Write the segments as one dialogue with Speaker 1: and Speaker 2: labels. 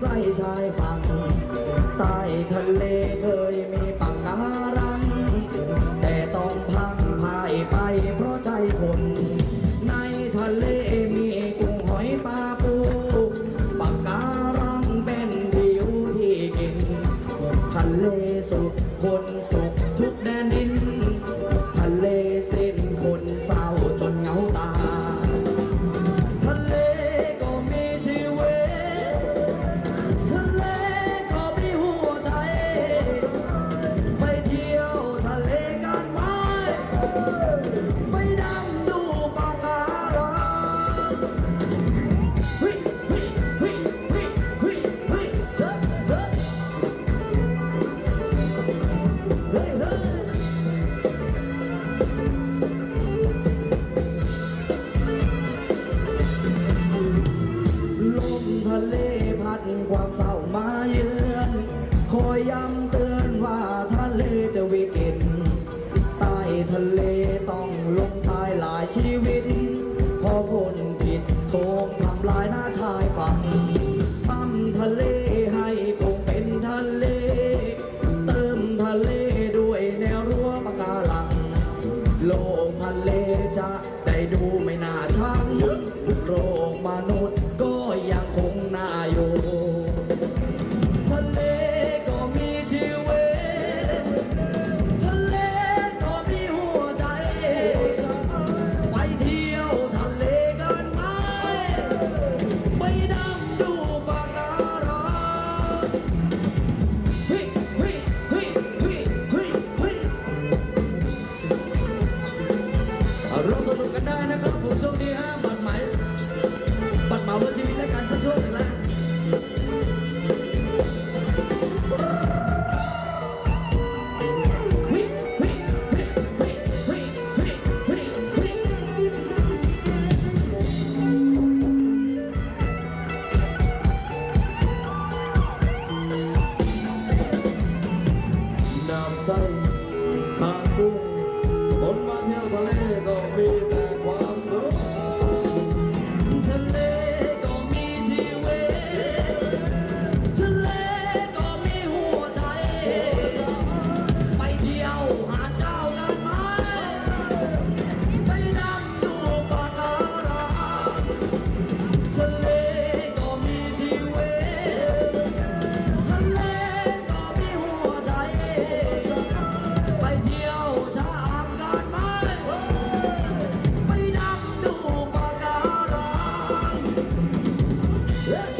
Speaker 1: ใบชายฝั่งใต้ทะเลเคยมี ดความเศร้ามา Yeah.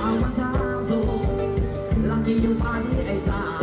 Speaker 1: เอามาเช้าสู่ลักกี้อยู่ไปไอ้สาว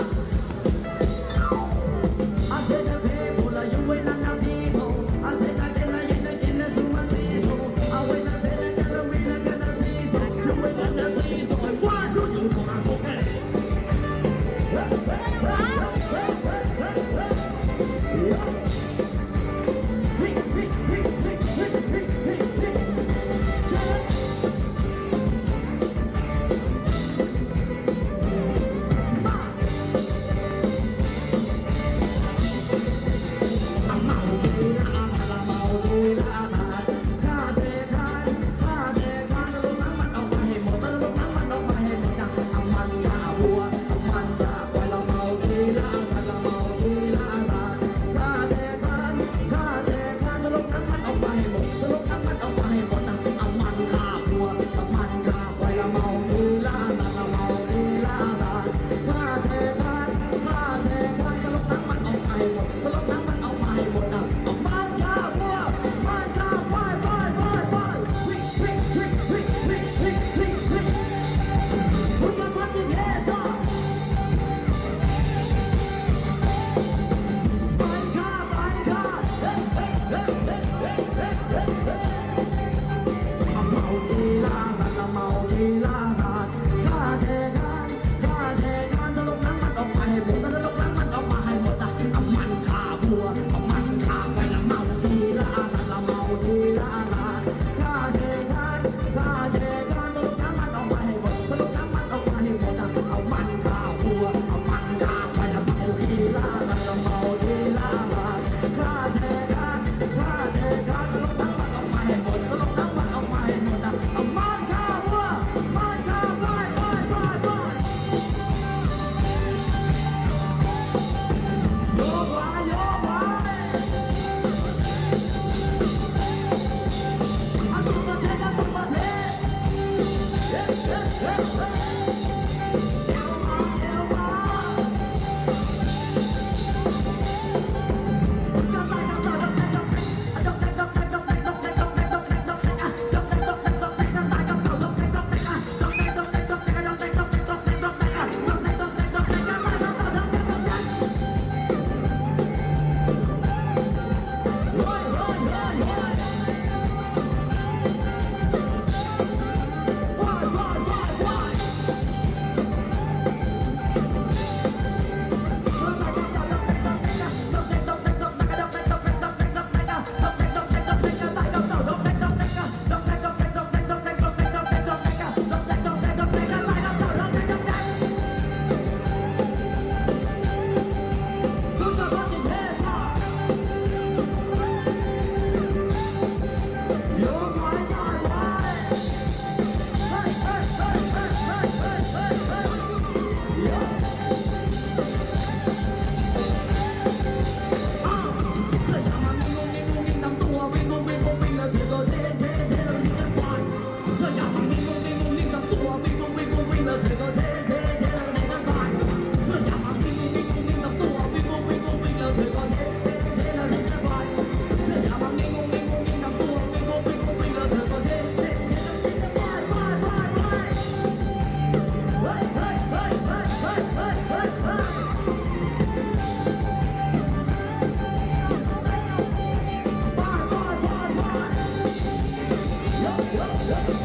Speaker 1: Yeah.